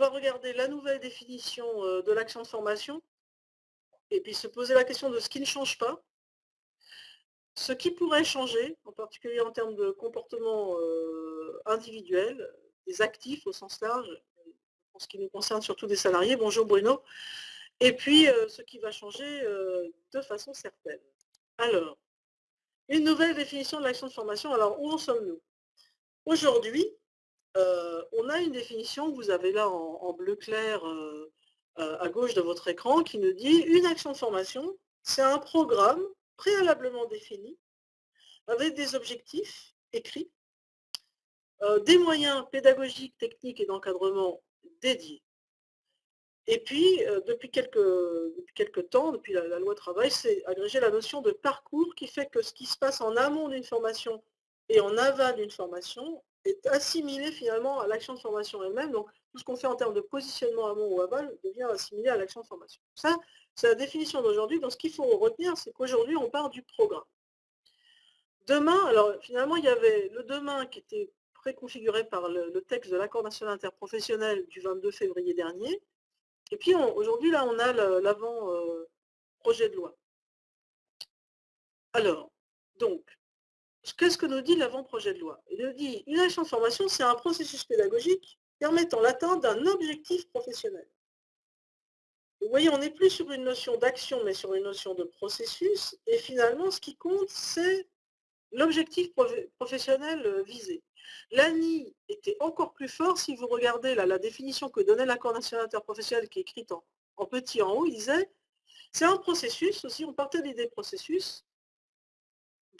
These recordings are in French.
va regarder la nouvelle définition de l'action de formation et puis se poser la question de ce qui ne change pas, ce qui pourrait changer, en particulier en termes de comportement individuel, des actifs au sens large, en ce qui nous concerne surtout des salariés. Bonjour Bruno. Et puis, ce qui va changer de façon certaine. Alors, une nouvelle définition de l'action de formation. Alors, où en sommes-nous? Aujourd'hui, on a une définition que vous avez là en, bleu clair à gauche de votre écran qui nous dit une action de formation, c'est un programme préalablement défini avec des objectifs écrits, des moyens pédagogiques, techniques et d'encadrement dédiés. Et puis, depuis, quelques, temps, depuis la, loi travail, c'est agrégé la notion de parcours qui fait que ce qui se passe en amont d'une formation et en aval d'une formation est assimilé finalement à l'action de formation elle-même. Donc, tout ce qu'on fait en termes de positionnement amont ou aval devient assimilé à l'action de formation. Ça, c'est la définition d'aujourd'hui. Donc, ce qu'il faut retenir, c'est qu'aujourd'hui, on part du programme. Demain, alors finalement, il y avait le demain qui était préconfiguré par le, texte de l'accord national interprofessionnel du 22 février dernier. Et puis aujourd'hui, là, on a l'avant-projet de loi. Alors, donc, qu'est-ce que nous dit l'avant-projet de loi? Il nous dit, une action de formation, c'est un processus pédagogique permettant l'atteinte d'un objectif professionnel. Vous voyez, on n'est plus sur une notion d'action, mais sur une notion de processus. Et finalement, ce qui compte, c'est l'objectif professionnel euh, visé. L'ANI était encore plus fort si vous regardez la définition que donnait l'accord national interprofessionnel qui est écrite en, en petit en haut, il disait c'est un processus aussi, on partait d'idées processus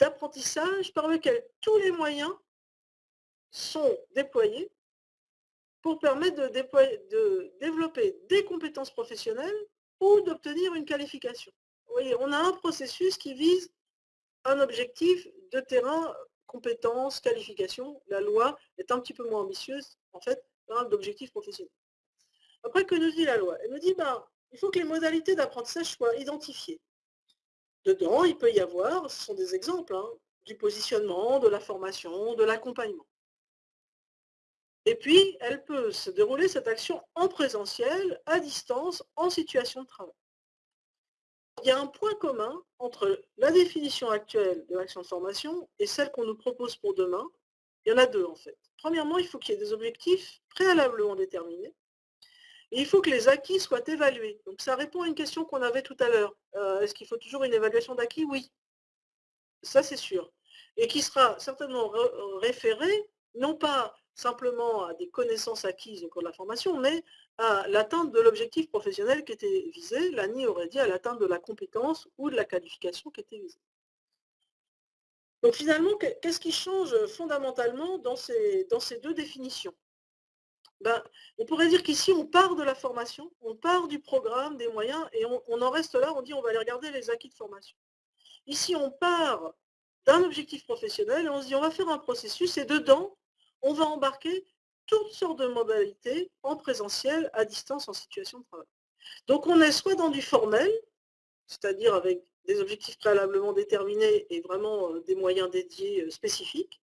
d'apprentissage par lequel tous les moyens sont déployés pour permettre de, de développer des compétences professionnelles ou d'obtenir une qualification. Vous voyez, on a un processus qui vise un objectif de terrain, compétences, qualifications. La loi est un petit peu moins ambitieuse, en fait, d'objectifs professionnels. Après, que nous dit la loi? Elle nous dit, ben, il faut que les modalités d'apprentissage soient identifiées. Dedans, il peut y avoir, ce sont des exemples, hein, du positionnement, de la formation, de l'accompagnement. Et puis, elle peut se dérouler cette action en présentiel, à distance, en situation de travail. Il y a un point commun entre la définition actuelle de l'action de formation et celle qu'on nous propose pour demain. Il y en a deux en fait. Premièrement, il faut qu'il y ait des objectifs préalablement déterminés. Il faut que les acquis soient évalués. Donc ça répond à une question qu'on avait tout à l'heure. Euh, est-ce qu'il faut toujours une évaluation d'acquis? Oui. Ça c'est sûr. Et qui sera certainement référé, non pas simplement à des connaissances acquises au cours de la formation, mais à l'atteinte de l'objectif professionnel qui était visé. L'ANI aurait dit à l'atteinte de la compétence ou de la qualification qui était visée. Donc finalement, qu'est-ce qui change fondamentalement dans ces deux définitions? Ben, On pourrait dire qu'ici, on part de la formation, on part du programme, des moyens, et on, on en reste là, on dit on va aller regarder les acquis de formation. Ici, on part d'un objectif professionnel et on se dit on va faire un processus et dedans, on va embarquer toutes sortes de modalités en présentiel, à distance, en situation de travail. Donc on est soit dans du formel, c'est-à-dire avec des objectifs préalablement déterminés et vraiment euh, des moyens dédiés euh, spécifiques,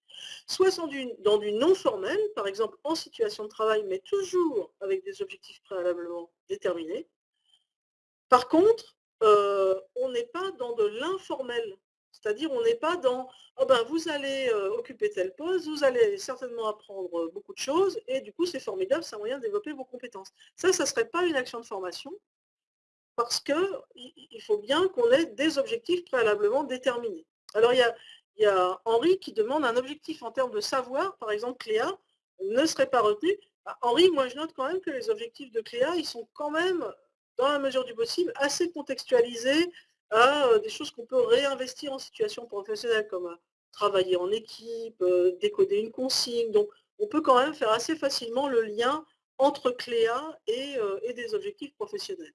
soit dans du, non formel, par exemple en situation de travail, mais toujours avec des objectifs préalablement déterminés. Par contre, euh, on n'est pas dans de l'informel, c'est-à-dire, on n'est pas dans oh ben, vous allez euh, occuper telle pause, vous allez certainement apprendre euh, beaucoup de choses, et du coup, c'est formidable, c'est un moyen de développer vos compétences. Ça, ça ne serait pas une action de formation, parce qu'il faut bien qu'on ait des objectifs préalablement déterminés. Il y a Henri qui demande un objectif en termes de savoir, par exemple, Cléa, ne serait pas retenu. Bah, Henri, moi, je note quand même que les objectifs de Cléa, ils sont quand même, dans la mesure du possible, assez contextualisés à euh, des choses qu'on peut réinvestir en situation professionnelle, comme euh, travailler en équipe, euh, décoder une consigne. Donc, on peut quand même faire assez facilement le lien entre Cléa et, des objectifs professionnels.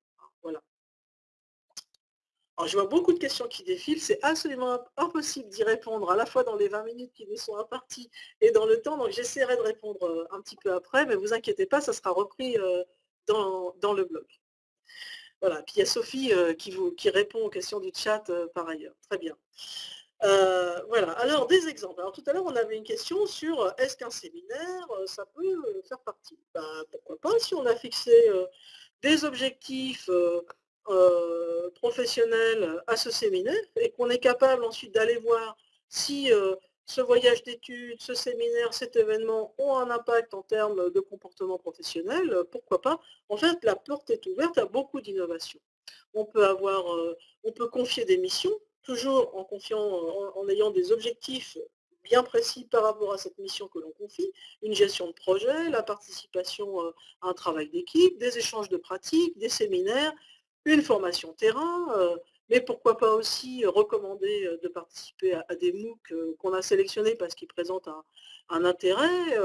Alors, je vois beaucoup de questions qui défilent. C'est absolument impossible d'y répondre à la fois dans les 20 minutes qui nous sont imparties et dans le temps. Donc, j'essaierai de répondre un petit peu après, mais vous inquiétez pas, ça sera repris dans, dans le blog. Voilà, puis il y a Sophie euh, qui, vous, qui répond aux questions du chat euh, par ailleurs. Très bien. Euh, voilà, alors des exemples. Alors tout à l'heure, on avait une question sur euh, est-ce qu'un séminaire, euh, ça peut faire partie? Ben, Pourquoi pas, si on a fixé des objectifs professionnels à ce séminaire et qu'on est capable ensuite d'aller voir si ce voyage d'études, ce séminaire, cet événement ont un impact en termes de comportement professionnel, pourquoi pas En fait, la porte est ouverte à beaucoup d'innovations. On peut avoir, on peut confier des missions toujours en confiant, en, ayant des objectifs bien précis par rapport à cette mission que l'on confie, une gestion de projet, la participation euh, à un travail d'équipe, des échanges de pratiques, des séminaires, une formation terrain, euh, mais pourquoi pas aussi recommander euh, de participer à, des MOOC qu'on a sélectionnés parce qu'ils présentent un, intérêt,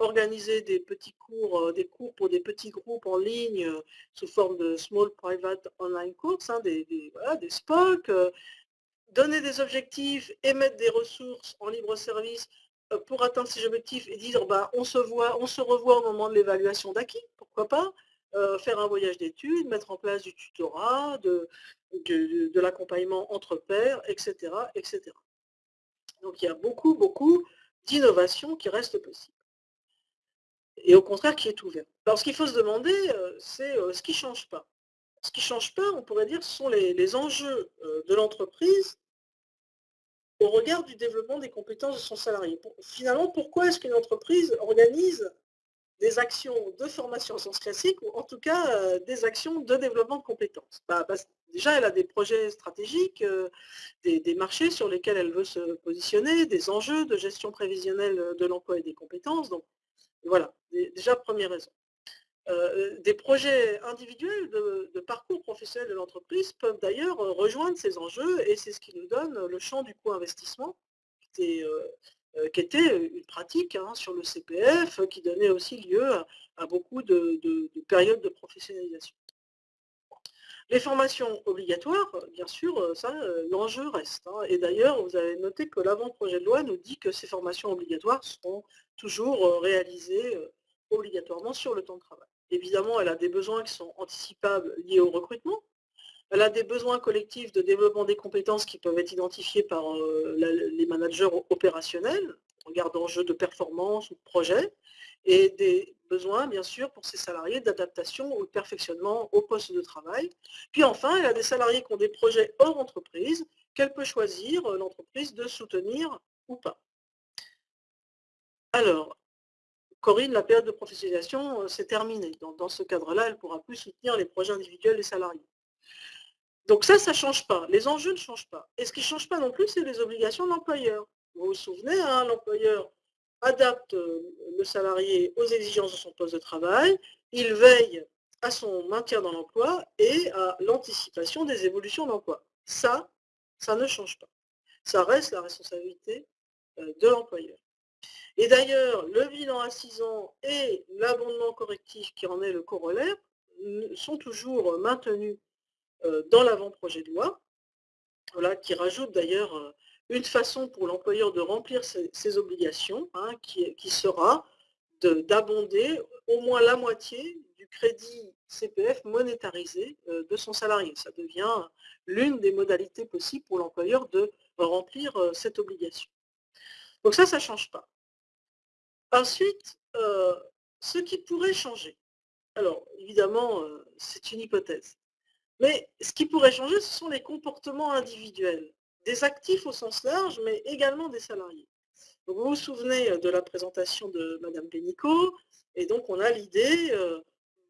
organiser des petits cours, des cours pour des petits groupes en ligne sous forme de Small Private Online Courses, hein, des, des, des SPOC, donner des objectifs et mettre des ressources en libre service euh, pour atteindre ces objectifs et dire bah, on se voit, on se revoit au moment de l'évaluation d'acquis, pourquoi pas, euh, faire un voyage d'études, mettre en place du tutorat, de, de, l'accompagnement entre pairs, etc., etc. Donc il y a beaucoup, beaucoup d'innovations qui restent possibles. Et au contraire, qui est ouvert. Alors ce qu'il faut se demander, euh, c'est ce qui ne change pas. Ce qui ne change pas, on pourrait dire, ce sont les enjeux de l'entreprise au regard du développement des compétences de son salarié. Finalement, pourquoi est-ce qu'une entreprise organise des actions de formation en sens classique, ou en tout cas euh, des actions de développement de compétences bah, Déjà, elle a des projets stratégiques, euh, des, marchés sur lesquels elle veut se positionner, des enjeux de gestion prévisionnelle de l'emploi et des compétences. Donc voilà, déjà première raison. Euh, des projets individuels de, parcours professionnel de l'entreprise peuvent d'ailleurs euh, rejoindre ces enjeux et c'est ce qui nous donne le champ du co-investissement qui, euh, était une pratique hein, sur le CPF qui donnait aussi lieu à, beaucoup de, périodes de professionnalisation. Les formations obligatoires, bien sûr, ça, l'enjeu reste. Hein. Et d'ailleurs, vous avez noté que l'avant-projet de loi nous dit que ces formations obligatoires seront toujours réalisées obligatoirement sur le temps de travail. Évidemment, elle a des besoins qui sont anticipables liés au recrutement. Elle a des besoins collectifs de développement des compétences qui peuvent être identifiés par euh, les managers opérationnels, en regard d'enjeux de performance ou de projet, et des besoins, bien sûr, pour ses salariés d'adaptation ou de perfectionnement au poste de travail. Puis enfin, elle a des salariés qui ont des projets hors entreprise, qu'elle peut choisir euh, l'entreprise de soutenir ou pas. Alors, Corinne, la période de professionnalisation, euh, s'est terminée. Dans, ce cadre-là, elle ne pourra plus soutenir les projets individuels des salariés. Donc ça, ça ne change pas. Les enjeux ne changent pas. Et ce qui ne change pas non plus, c'est les obligations de l'employeur. Vous vous souvenez, hein, l'employeur adapte euh, le salarié aux exigences de son poste de travail, il veille à son maintien dans l'emploi et à l'anticipation des évolutions d'emploi. Ça, ça ne change pas. Ça reste la responsabilité euh, de l'employeur. Et d'ailleurs, le bilan à 6 ans et l'abondement correctif qui en est le corollaire sont toujours maintenus euh, dans l'avant-projet de loi, voilà, qui rajoute d'ailleurs euh, une façon pour l'employeur de remplir ses, obligations, hein, qui, sera d'abonder au moins la moitié du crédit CPF monétarisé euh, de son salarié. Ça devient l'une des modalités possibles pour l'employeur de remplir cette obligation. Donc ça, ça ne change pas. Ensuite, euh, ce qui pourrait changer. Alors, évidemment, euh, c'est une hypothèse. Mais ce qui pourrait changer, ce sont les comportements individuels, des actifs au sens large, mais également des salariés. vous vous souvenez euh, de la présentation de Madame Pénicaud, et donc on a l'idée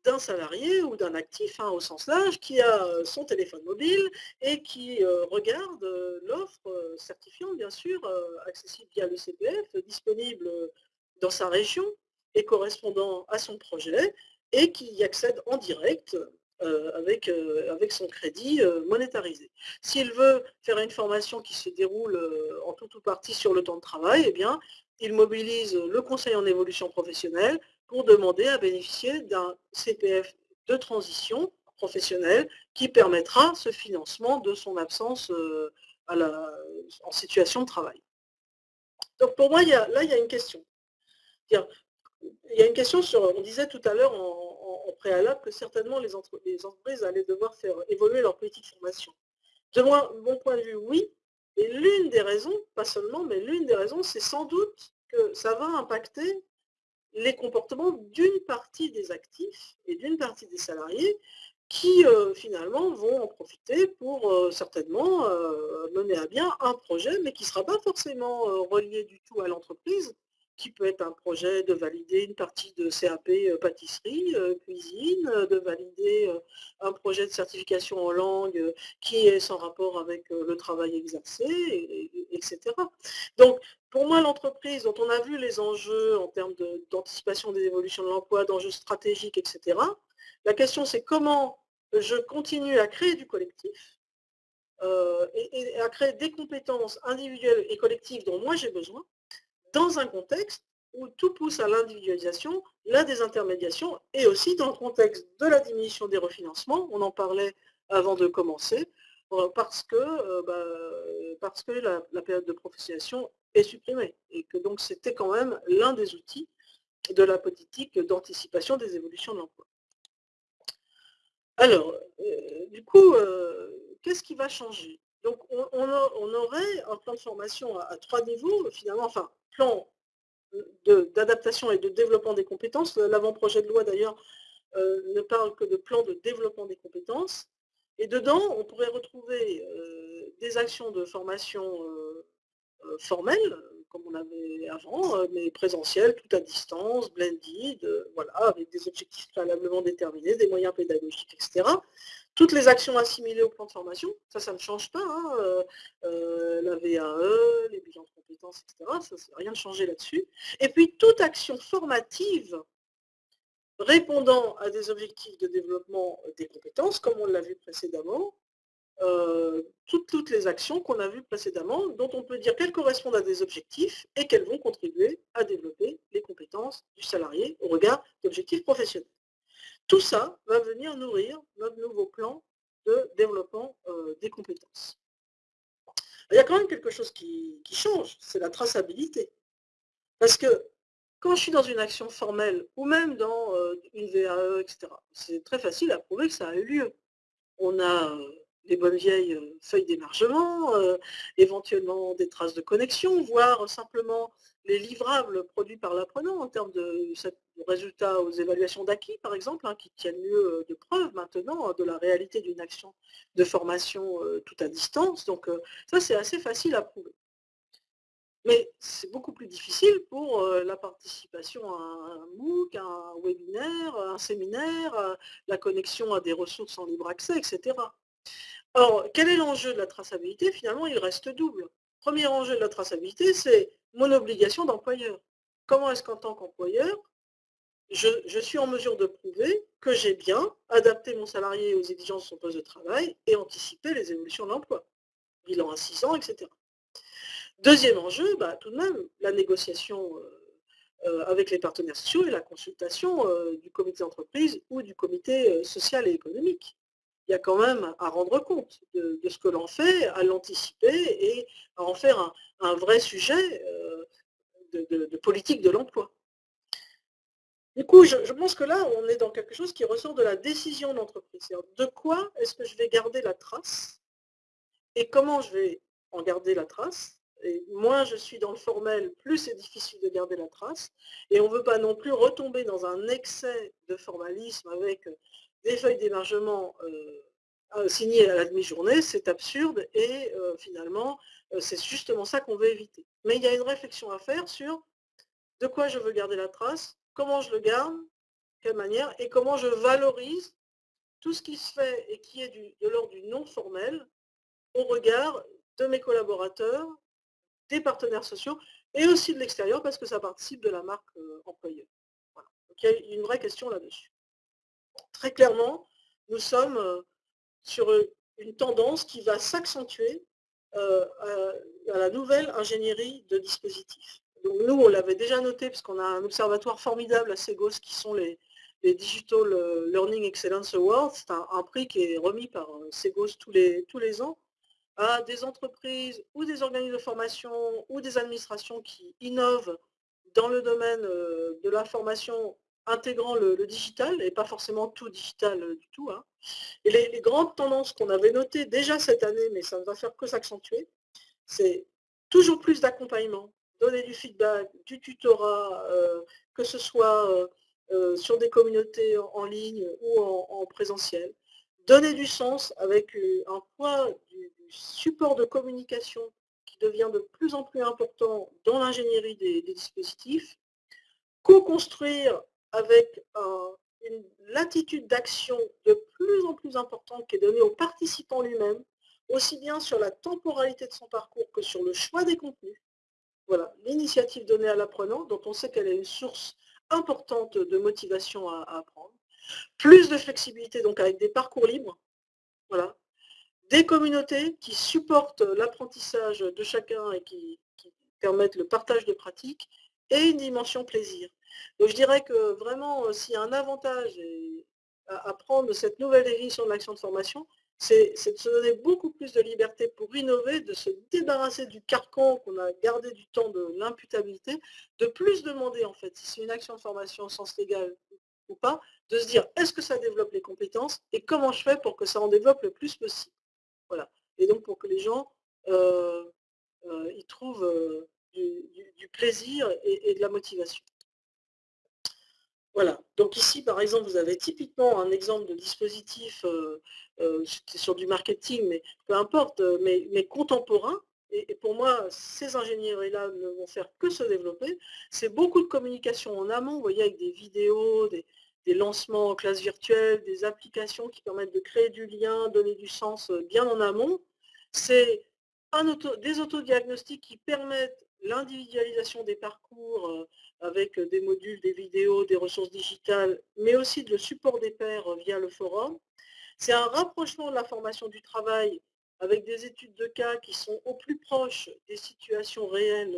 d'un salarié ou d'un actif hein, au sens large qui a son téléphone mobile et qui regarde l'offre certifiante, bien sûr, accessible via le CPF, disponible dans sa région et correspondant à son projet et qui y accède en direct euh, avec, euh, avec son crédit euh, monétarisé. S'il veut faire une formation qui se déroule en tout ou partie sur le temps de travail, eh bien, il mobilise le conseil en évolution professionnelle pour demander à bénéficier d'un CPF de transition professionnelle qui permettra ce financement de son absence en situation de travail. Donc pour moi, là, il y a une question. Il y a une question sur, on disait tout à l'heure en, préalable que certainement les, entreprises allaient devoir faire évoluer leur politique de formation. De mon point de vue, oui, Et l'une des raisons, pas seulement, mais l'une des raisons, c'est sans doute que ça va impacter les comportements d'une partie des actifs et d'une partie des salariés qui euh, finalement vont en profiter pour euh, certainement euh, mener à bien un projet, mais qui ne sera pas forcément relié du tout à l'entreprise, qui peut être un projet de valider une partie de CAP pâtisserie, cuisine, de valider un projet de certification en langue qui est sans rapport avec le travail exercé, etc. Donc, pour moi, l'entreprise dont on a vu les enjeux en termes d'anticipation des évolutions de l'emploi, d'enjeux stratégiques, etc., la question, c'est comment je continue à créer du collectif euh, et, à créer des compétences individuelles et collectives dont moi j'ai besoin, dans un contexte où tout pousse à l'individualisation, la désintermédiation, et aussi dans le contexte de la diminution des refinancements, on en parlait avant de commencer, euh, parce que, euh, bah, parce que la, période de professionnalisation est supprimée, et que donc c'était quand même l'un des outils de la politique d'anticipation des évolutions de l'emploi. Alors, euh, du coup, qu'est-ce qui va changer? Donc, on, aurait un plan de formation à, trois niveaux, finalement, enfin, plan d'adaptation et de développement des compétences. L'avant-projet de loi, d'ailleurs, euh, ne parle que de plan de développement des compétences. Et dedans, on pourrait retrouver des actions de formation formelles, comme on avait avant, euh, mais présentiel, tout à distance, blended, euh, voilà, avec des objectifs préalablement déterminés, des moyens pédagogiques, etc. Toutes les actions assimilées au plan de formation, ça, ça ne change pas. Hein, euh, la VAE, les bilans de compétences, etc. Ça, rien de changé là-dessus. Et puis, toute action formative répondant à des objectifs de développement des compétences, comme on l'a vu précédemment, euh, toutes, les actions qu'on a vues précédemment, dont on peut dire qu'elles correspondent à des objectifs et qu'elles vont contribuer à développer les compétences du salarié au regard d'objectifs professionnels. Tout ça va venir nourrir notre nouveau plan de développement euh, des compétences. Il y a quand même quelque chose qui, change, c'est la traçabilité. Parce que quand je suis dans une action formelle ou même dans euh, une VAE, etc., c'est très facile à prouver que ça a eu lieu. On a les bonnes vieilles euh, feuilles d'émargement, euh, éventuellement des traces de connexion, voire simplement les livrables produits par l'apprenant en termes de, résultats aux évaluations d'acquis, par exemple, hein, qui tiennent lieu euh, de preuve maintenant de la réalité d'une action de formation tout à distance. Donc ça, c'est assez facile à prouver. Mais c'est beaucoup plus difficile pour la participation à un MOOC, un webinaire, un séminaire, la connexion à des ressources en libre accès, etc. Alors, quel est l'enjeu de la traçabilité? Finalement, il reste double. Premier enjeu de la traçabilité, c'est mon obligation d'employeur. Comment est-ce qu'en tant qu'employeur, je, suis en mesure de prouver que j'ai bien adapté mon salarié aux exigences de son poste de travail et anticipé les évolutions de l'emploi, bilan à 6 ans, etc. Deuxième enjeu, bah, tout de même, la négociation euh, euh, avec les partenaires sociaux et la consultation euh, du comité d'entreprise ou du comité social et économique il y a quand même à rendre compte de, ce que l'on fait, à l'anticiper et à en faire un, vrai sujet euh, de, politique de l'emploi. Du coup, je, pense que là, on est dans quelque chose qui ressort de la décision d'entreprise. De quoi est-ce que je vais garder la trace et comment je vais en garder la trace? Et moins je suis dans le formel, plus c'est difficile de garder la trace. Et on ne veut pas non plus retomber dans un excès de formalisme avec des feuilles d'émargement euh, signées à la demi-journée, c'est absurde et euh, finalement, euh, c'est justement ça qu'on veut éviter. Mais il y a une réflexion à faire sur de quoi je veux garder la trace, comment je le garde, quelle manière, et comment je valorise tout ce qui se fait et qui est de l'ordre du non formel au regard de mes collaborateurs, des partenaires sociaux et aussi de l'extérieur parce que ça participe de la marque employeur. Donc il y a une vraie question là-dessus très clairement, nous sommes euh, sur une tendance qui va s'accentuer euh, à, la nouvelle ingénierie de dispositifs. Donc nous, on l'avait déjà noté, parce qu'on a un observatoire formidable à Segos, qui sont les, Digital Learning Excellence Awards. C'est un, prix qui est remis par euh, Segos tous les, tous les ans à des entreprises ou des organismes de formation ou des administrations qui innovent dans le domaine de la formation intégrant le, digital, et pas forcément tout digital euh, du tout. Hein. Et les, grandes tendances qu'on avait notées déjà cette année, mais ça ne va faire que s'accentuer, c'est toujours plus d'accompagnement, donner du feedback, du tutorat, que ce soit sur des communautés en, ligne ou en, présentiel. Donner du sens avec un poids du, support de communication qui devient de plus en plus important dans l'ingénierie des, dispositifs. Co-construire avec une latitude d'action de plus en plus importante qui est donnée aux participants lui-même, aussi bien sur la temporalité de son parcours que sur le choix des contenus. Voilà, l'initiative donnée à l'apprenant, dont on sait qu'elle est une source importante de motivation à, apprendre. Plus de flexibilité, donc avec des parcours libres. Voilà. Des communautés qui supportent l'apprentissage de chacun et qui, permettent le partage de pratiques. Et une dimension plaisir. Donc je dirais que vraiment, euh, s'il y a un avantage à, prendre de cette nouvelle définition de l'action de formation, c'est de se donner beaucoup plus de liberté pour innover, de se débarrasser du carcan qu'on a gardé du temps de l'imputabilité, de plus demander en fait si c'est une action de formation au sens légal ou pas, de se dire est-ce que ça développe les compétences et comment je fais pour que ça en développe le plus possible? Voilà. Et donc pour que les gens euh, euh, y trouvent du, plaisir et de la motivation. Voilà. Donc ici, par exemple, vous avez typiquement un exemple de dispositif, euh, euh, sur du marketing, mais peu importe, euh, mais, contemporain. Et, pour moi, ces ingénieries-là ne vont faire que se développer. C'est beaucoup de communication en amont, vous voyez, avec des vidéos, des, lancements en classe virtuelle, des applications qui permettent de créer du lien, donner du sens bien en amont. C'est des autodiagnostics qui permettent l'individualisation des parcours avec des modules, des vidéos, des ressources digitales, mais aussi le support des pairs via le forum. C'est un rapprochement de la formation du travail avec des études de cas qui sont au plus proches des situations réelles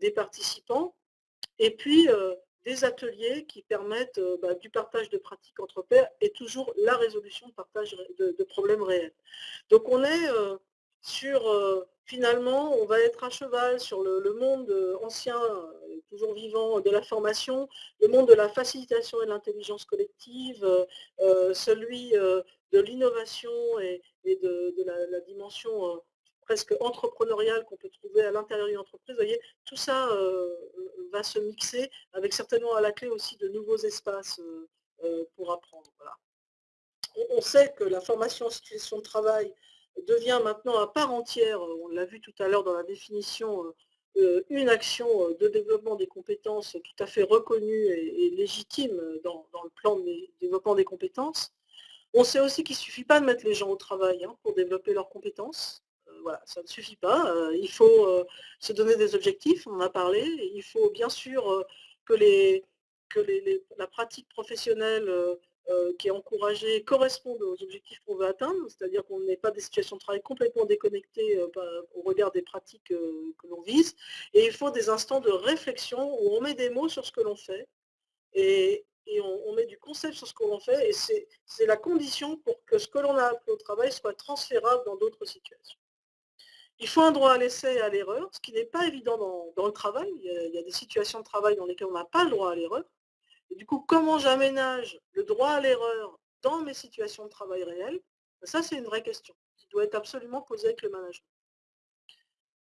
des participants. Et puis, des ateliers qui permettent bah, du partage de pratiques entre pairs et toujours la résolution de partage de, problèmes réels. Donc on est sur, finalement, on va être à cheval sur le monde ancien toujours vivant de la formation, le monde de la facilitation et de l'intelligence collective, euh, euh, celui euh, de l'innovation et, de, la, dimension presque entrepreneuriale qu'on peut trouver à l'intérieur d'une entreprise. Vous voyez, tout ça va se mixer avec certainement à la clé aussi de nouveaux espaces pour apprendre. On, sait que la formation en situation de travail devient maintenant à part entière, on l'a vu tout à l'heure dans la définition euh, une action euh, de développement des compétences tout à fait reconnue et, légitime dans, le plan de développement des compétences. On sait aussi qu'il ne suffit pas de mettre les gens au travail hein, pour développer leurs compétences. Euh, voilà, ça ne suffit pas. il faut se donner des objectifs, on en a parlé. il faut bien sûr que, les, que la pratique professionnelle euh, qui est encouragé correspondent aux objectifs qu'on veut atteindre, c'est-à-dire qu'on n'ait pas des situations de travail complètement déconnectées euh, au regard des pratiques euh, que l'on vise. Et il faut des instants de réflexion où on met des mots sur ce que l'on fait et, on, met du concept sur ce que l'on fait et c'est la condition pour que ce que l'on a appris au travail soit transférable dans d'autres situations. Il faut un droit à l'essai et à l'erreur, ce qui n'est pas évident dans, le travail. il y, a, des situations de travail dans lesquelles on n'a pas le droit à l'erreur du coup, comment j'aménage le droit à l'erreur dans mes situations de travail réelles? Ça, c'est une vraie question qui doit être absolument posée avec le management.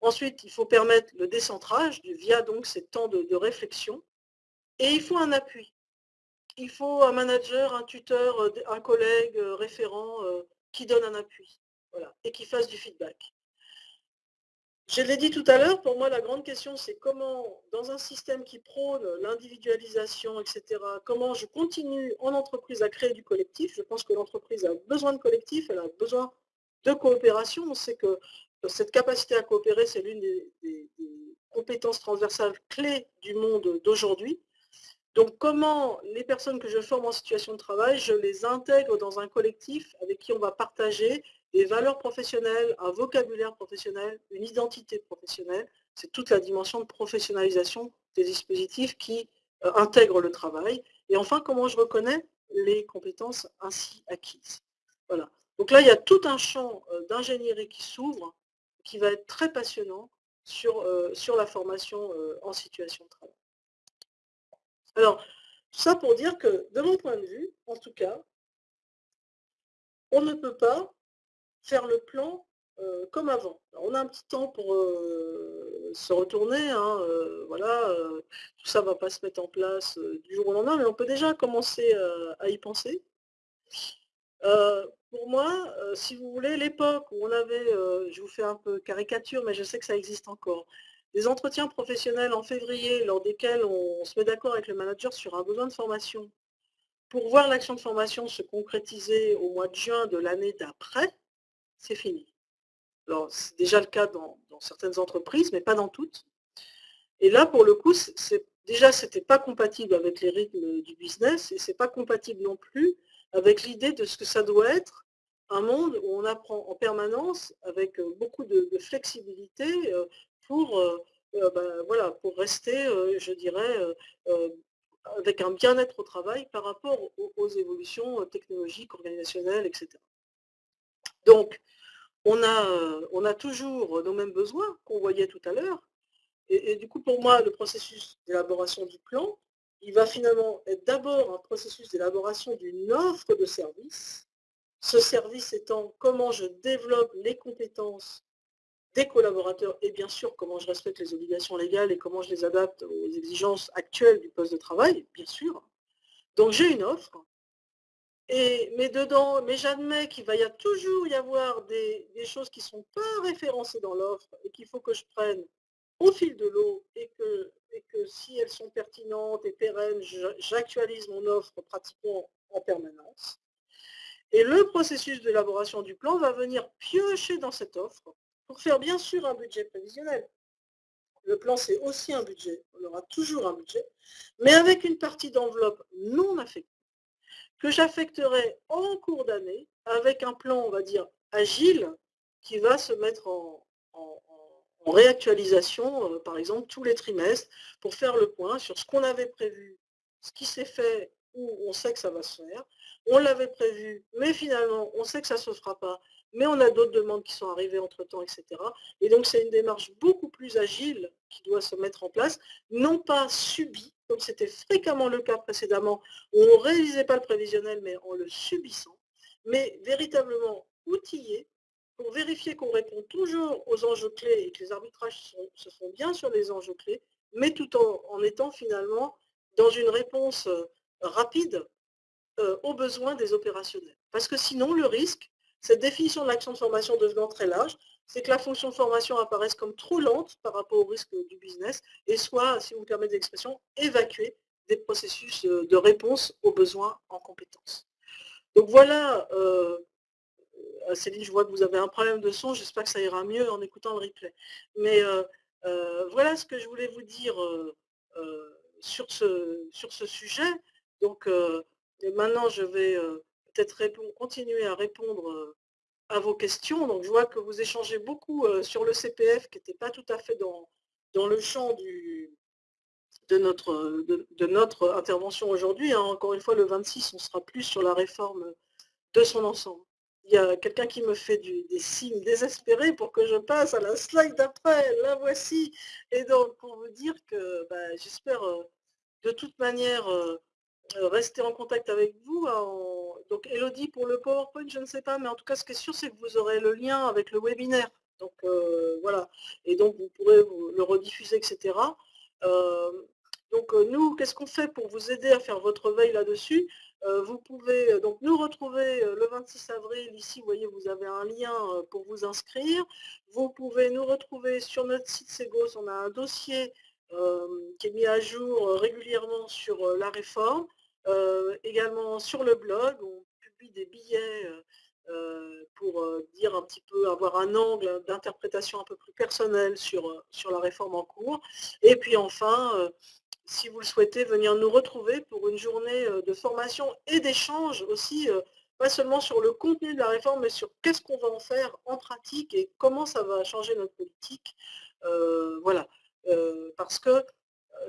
Ensuite, il faut permettre le décentrage via donc ces temps de, réflexion. Et il faut un appui. Il faut un manager, un tuteur, un collègue euh, référent euh, qui donne un appui voilà, et qui fasse du feedback. Je l'ai dit tout à l'heure, pour moi, la grande question, c'est comment, dans un système qui prône l'individualisation, etc., comment je continue en entreprise à créer du collectif. Je pense que l'entreprise a besoin de collectif, elle a besoin de coopération. On sait que cette capacité à coopérer, c'est l'une des, des, compétences transversales clés du monde d'aujourd'hui. Donc comment les personnes que je forme en situation de travail, je les intègre dans un collectif avec qui on va partager des valeurs professionnelles, un vocabulaire professionnel, une identité professionnelle. C'est toute la dimension de professionnalisation des dispositifs qui euh, intègrent le travail. Et enfin, comment je reconnais les compétences ainsi acquises. Voilà. Donc là, il y a tout un champ euh, d'ingénierie qui s'ouvre, qui va être très passionnant sur, euh, sur la formation en situation de travail. Alors, tout ça pour dire que, de mon point de vue, en tout cas, on ne peut pas faire le plan comme avant. on a un petit temps pour se retourner, hein, voilà, tout ça ne va pas se mettre en place du jour au lendemain, mais on peut déjà commencer à y penser. pour moi, si vous voulez, l'époque où on avait, je vous fais un peu caricature, mais je sais que ça existe encore, des entretiens professionnels en février lors desquels on se met d'accord avec le manager sur un besoin de formation pour voir l'action de formation se concrétiser au mois de juin de l'année d'après, c'est fini. Alors, c'est déjà le cas dans, certaines entreprises, mais pas dans toutes. Et là, pour le coup, déjà, ce n'était pas compatible avec les rythmes du business et ce n'est pas compatible non plus avec l'idée de ce que ça doit être un monde où on apprend en permanence avec euh, beaucoup de, flexibilité euh, pour, euh, ben, voilà, pour rester, je dirais, avec un bien-être au travail par rapport aux, évolutions technologiques, organisationnelles, etc. Donc, on a, on a toujours nos mêmes besoins qu'on voyait tout à l'heure. Et, du coup, pour moi, le processus d'élaboration du plan, il va finalement être d'abord un processus d'élaboration d'une offre de service. Ce service étant comment je développe les compétences des collaborateurs et bien sûr comment je respecte les obligations légales et comment je les adapte aux exigences actuelles du poste de travail, bien sûr. Donc j'ai une offre, mais mais j'admets qu'il va y toujours y avoir des, choses qui ne sont pas référencées dans l'offre et qu'il faut que je prenne au fil de l'eau et que si elles sont pertinentes et pérennes, j'actualise mon offre pratiquement en permanence. Et le processus d'élaboration du plan va venir piocher dans cette offre pour faire bien sûr un budget prévisionnel. Le plan, c'est aussi un budget. On aura toujours un budget, mais avec une partie d'enveloppe non affectée, que j'affecterai en cours d'année avec un plan, on va dire, agile, qui va se mettre en, réactualisation, euh, par exemple, tous les trimestres, pour faire le point sur ce qu'on avait prévu, ce qui s'est fait, où on sait que ça va se faire. On l'avait prévu, mais finalement, on sait que ça ne se fera pas mais on a d'autres demandes qui sont arrivées entre-temps, etc. Et donc, c'est une démarche beaucoup plus agile qui doit se mettre en place, non pas subie, comme c'était fréquemment le cas précédemment, où on ne réalisait pas le prévisionnel, mais en le subissant, mais véritablement outillé pour vérifier qu'on répond toujours aux enjeux clés et que les arbitrages se font bien sur les enjeux clés, mais tout en, étant finalement dans une réponse euh, rapide euh, aux besoins des opérationnels. Parce que sinon, le risque, cette définition de l'action de formation devenant très large, c'est que la fonction formation apparaisse comme trop lente par rapport au risque du business et soit, si vous me permettez l'expression, évacuer des processus de réponse aux besoins en compétences. Donc voilà, euh, Céline, je vois que vous avez un problème de son, j'espère que ça ira mieux en écoutant le replay. Mais euh, euh, voilà ce que je voulais vous dire sur, ce, sujet. Donc maintenant, je vais peut-être continuer à répondre euh, à vos questions. Donc, je vois que vous échangez beaucoup euh, sur le CPF, qui n'était pas tout à fait dans, dans le champ du, de, notre, de, notre intervention aujourd'hui. Hein. Encore une fois, le 26, on sera plus sur la réforme de son ensemble. Il y a quelqu'un qui me fait des signes désespérés pour que je passe à la slide d'après. La voici. Et donc, pour vous dire que bah, j'espère euh, de toute manière euh, rester en contact avec vous. Donc Elodie pour le PowerPoint, je ne sais pas, mais en tout cas ce qui est sûr, c'est que vous aurez le lien avec le webinaire. Donc euh, voilà, et donc vous pourrez le rediffuser, etc. Euh, donc nous, qu'est-ce qu'on fait pour vous aider à faire votre veille là-dessus? Vous pouvez donc nous retrouver le 26 avril. Ici, vous voyez, vous avez un lien pour vous inscrire. Vous pouvez nous retrouver sur notre site Segos. On a un dossier qui est mis à jour régulièrement sur la réforme. Euh, également sur le blog, on publie des billets euh, euh, pour dire un petit peu, avoir un angle d'interprétation un peu plus personnel sur, sur la réforme en cours. Et puis enfin, si vous le souhaitez, venir nous retrouver pour une journée de formation et d'échange aussi, pas seulement sur le contenu de la réforme, mais sur qu'est-ce qu'on va en faire en pratique et comment ça va changer notre politique. voilà, parce que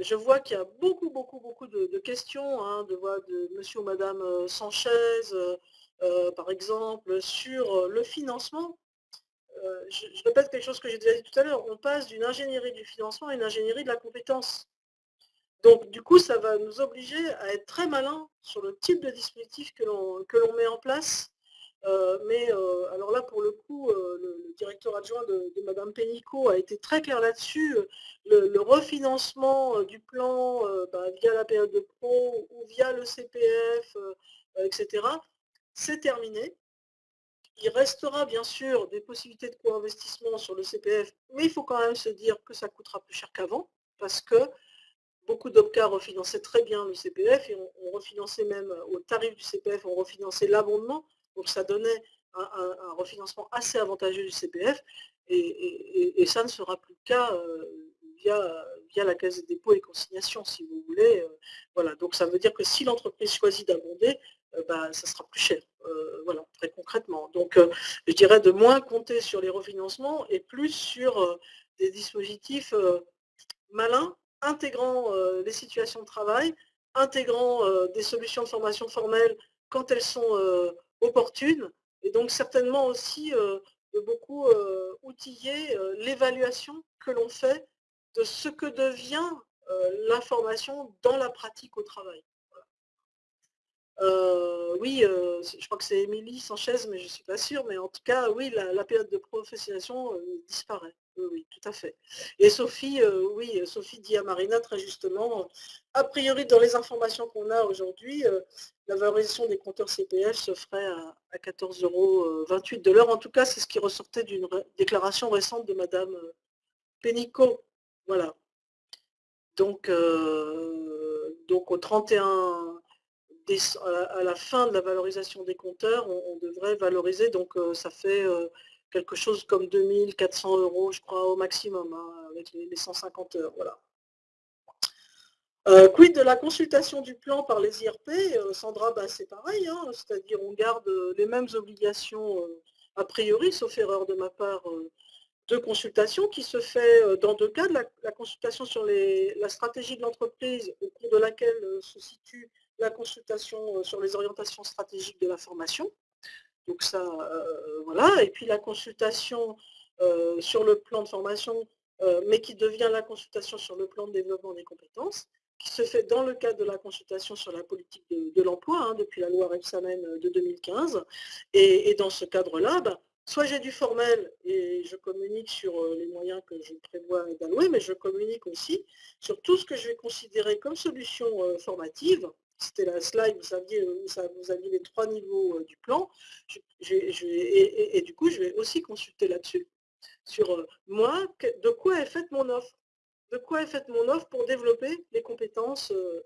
je vois qu'il y a beaucoup, beaucoup, beaucoup de, questions, hein, de de monsieur ou madame euh, Sanchez, euh, euh, par exemple, sur le financement. je, répète quelque chose que j'ai déjà dit tout à l'heure, on passe d'une ingénierie du financement à une ingénierie de la compétence. Donc, du coup, ça va nous obliger à être très malin sur le type de dispositif que l'on met en place mais alors là, pour le coup, le, directeur adjoint de, de Madame a été très clair là-dessus. Le, refinancement du plan bah, via la période de pro ou via le CPF, etc., c'est terminé. Il restera bien sûr des possibilités de co-investissement sur le CPF, mais il faut quand même se dire que ça coûtera plus cher qu'avant, parce que beaucoup d'OPCA refinançaient très bien le CPF et on, refinançait même au tarif du CPF, on refinançait l'abondement, donc ça donnait un, refinancement assez avantageux du CPF, et, ça ne sera plus le cas euh, via, via la Caisse des dépôts et consignations, si vous voulez. Euh, voilà, donc ça veut dire que si l'entreprise choisit d'abonder, euh, bah, ça sera plus cher, voilà, très concrètement. Donc, je dirais de moins compter sur les refinancements et plus sur des dispositifs malins, intégrant les situations de travail, intégrant des solutions de formation formelle quand elles sont opportunes, et donc certainement aussi de beaucoup outiller l'évaluation que l'on fait de ce que devient l'information dans la pratique au travail. Euh, oui, euh, je crois que c'est Émilie Sanchez, mais je ne suis pas sûre. Mais en tout cas, oui, la, période de professionnalisation euh, disparaît. Oui, tout à fait. Et Sophie, oui, Sophie dit à Marina très justement, a priori, dans les informations qu'on a aujourd'hui, la valorisation des compteurs CPF se ferait à, 14,28 euros de l'heure. En tout cas, c'est ce qui ressortait d'une déclaration récente de Madame Pénicaud. Voilà. Donc, donc au 31 à la fin de la valorisation des compteurs, on, devrait valoriser, donc euh, ça fait euh, quelque chose comme 2400 euros, je crois, au maximum, hein, avec les, 150 heures. Voilà. Euh, quid de la consultation du plan par les IRP Sandra, bah, c'est pareil, hein, c'est-à-dire on garde les mêmes obligations a priori, sauf erreur de ma part, de consultation qui se fait dans deux cas, la, la consultation sur la stratégie de l'entreprise au cours de laquelle se situe la consultation euh, sur les orientations stratégiques de la formation. Donc ça, euh, voilà. Et puis la consultation euh, sur le plan de formation, mais qui devient la consultation sur le plan de développement des compétences, qui se fait dans le cadre de la consultation sur la politique de, l'emploi, hein, depuis la loi Rebsamen de 2015. Et, dans ce cadre-là, ben, soit j'ai du formel et je communique sur les moyens que je prévois d'allouer, mais je communique aussi sur tout ce que je vais considérer comme solution formative c'était la slide, vous saviez, vous aviez les trois niveaux euh, du plan. et, du coup, je vais aussi consulter là-dessus, sur euh, moi, de quoi est faite mon offre? De quoi est faite mon offre pour développer les compétences euh,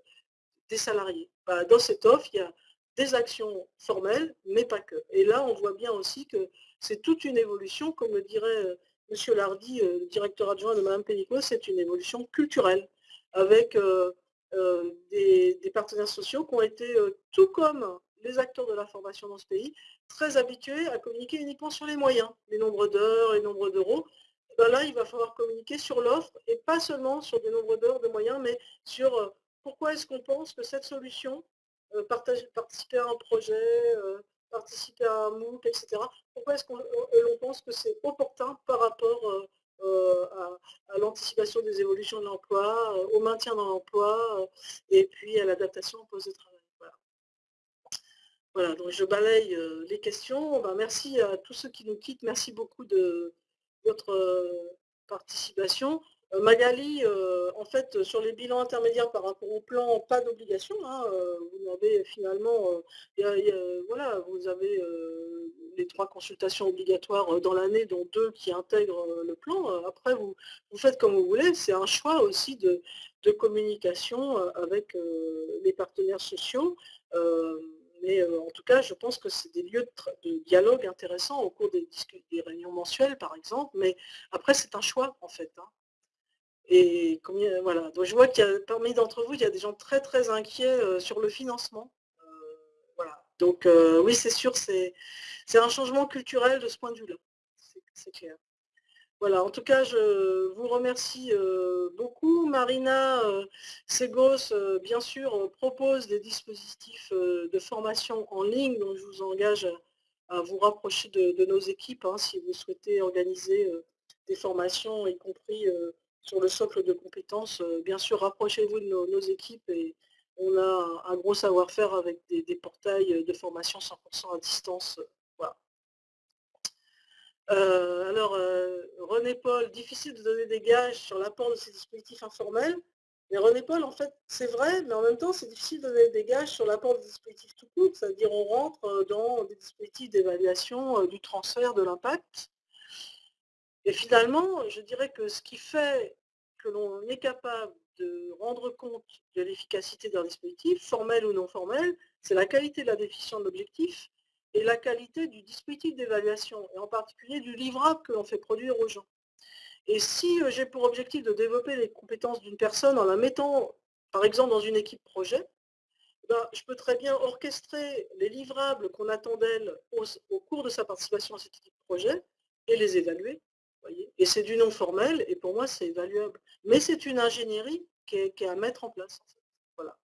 des salariés? Bah, Dans cette offre, il y a des actions formelles, mais pas que. Et là, on voit bien aussi que c'est toute une évolution, comme le dirait M. Lardy, directeur adjoint de Mme Pénicaud, c'est une évolution culturelle, avec euh, des, partenaires sociaux qui ont été, euh, tout comme les acteurs de la formation dans ce pays, très habitués à communiquer uniquement sur les moyens, les nombres d'heures, les nombres d'euros. Ben là, il va falloir communiquer sur l'offre et pas seulement sur des nombres d'heures, de moyens, mais sur euh, pourquoi est-ce qu'on pense que cette solution, participer à un projet, participer à un MOOC, etc., pourquoi est-ce qu'on pense que c'est opportun par rapport euh, à, l'anticipation des évolutions de l'emploi, euh, au maintien dans l'emploi euh, et puis à l'adaptation au poste de travail. Voilà. donc je balaye les questions. Ben, merci à tous ceux qui nous quittent. Merci beaucoup de votre participation. Magali, en fait, sur les bilans intermédiaires par rapport au plan, pas d'obligation. Hein, vous avez finalement, voilà, vous avez les trois consultations obligatoires dans l'année, dont deux qui intègrent le plan. Après, vous, faites comme vous voulez. C'est un choix aussi de, communication avec les partenaires sociaux. mais en tout cas, je pense que c'est des lieux de, dialogue intéressants au cours des, des, réunions mensuelles, par exemple. Mais après, c'est un choix, en fait. Hein. Et combien, voilà. Donc je vois qu'il y a parmi d'entre vous, il y a des gens très très inquiets sur le financement. voilà. Donc oui, c'est sûr, c'est un changement culturel de ce point de vue-là. C'est clair. Voilà, en tout cas, je vous remercie beaucoup. Marina Segos, bien sûr, propose des dispositifs de formation en ligne, donc je vous engage à vous rapprocher de, nos équipes hein, si vous souhaitez organiser des formations, y compris sur le socle de compétences. Euh, bien sûr, rapprochez-vous de nos, équipes et on a un gros savoir-faire avec des, portails de formation 100% à distance Voilà. Euh, alors, euh, René Paul, difficile de donner des gages sur l'apport de ces dispositifs informels. Mais René Paul, en fait, c'est vrai, mais en même temps, c'est difficile de donner des gages sur l'apport des dispositifs tout court, c'est-à-dire on rentre euh, dans des dispositifs d'évaluation du transfert de l'impact. Et finalement, je dirais que ce qui fait que l'on est capable de rendre compte de l'efficacité d'un dispositif, formel ou non formel, c'est la qualité de la définition de l'objectif et la qualité du dispositif d'évaluation, et en particulier du livrable que l'on fait produire aux gens. Et si euh, j'ai pour objectif de développer les compétences d'une personne en la mettant, par exemple, dans une équipe projet, ben, je peux très bien orchestrer les livrables qu'on attend d'elle au, cours de sa participation à cette équipe projet et les évaluer. Et c'est du non formel, et pour moi, c'est évaluable. Mais c'est une ingénierie qui est, à mettre en place. Voilà.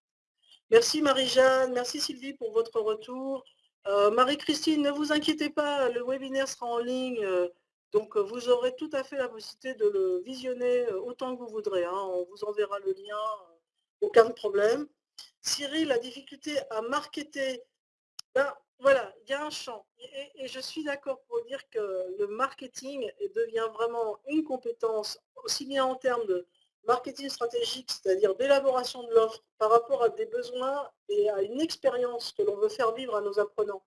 Merci Marie-Jeanne, merci Sylvie pour votre retour. Euh, Marie-Christine, ne vous inquiétez pas, le webinaire sera en ligne, euh, donc euh, vous aurez tout à fait la possibilité de le visionner autant que vous voudrez. Hein. On vous enverra le lien, aucun problème. Cyril, la difficulté à marketer, ben, voilà, il y a un champ. Et, je suis d'accord pour dire que le marketing devient vraiment une compétence, aussi bien en termes de marketing stratégique, c'est-à-dire d'élaboration de l'offre par rapport à des besoins et à une expérience que l'on veut faire vivre à nos apprenants.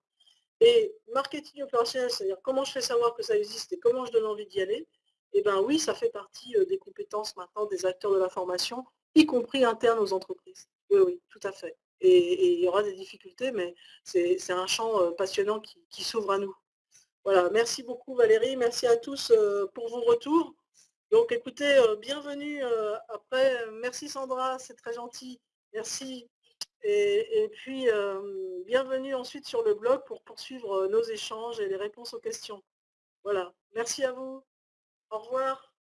Et marketing opérationnel, c'est-à-dire comment je fais savoir que ça existe et comment je donne envie d'y aller, eh bien oui, ça fait partie euh, des compétences maintenant des acteurs de la formation, y compris internes aux entreprises. Oui, oui, tout à fait. Et, il y aura des difficultés, mais c'est un champ euh, passionnant qui, s'ouvre à nous. Voilà, merci beaucoup Valérie, merci à tous euh, pour vos retours. Donc écoutez, euh, bienvenue après. Merci Sandra, c'est très gentil. Merci. Et, puis, bienvenue ensuite sur le blog pour poursuivre nos échanges et les réponses aux questions. Voilà. Merci à vous. Au revoir.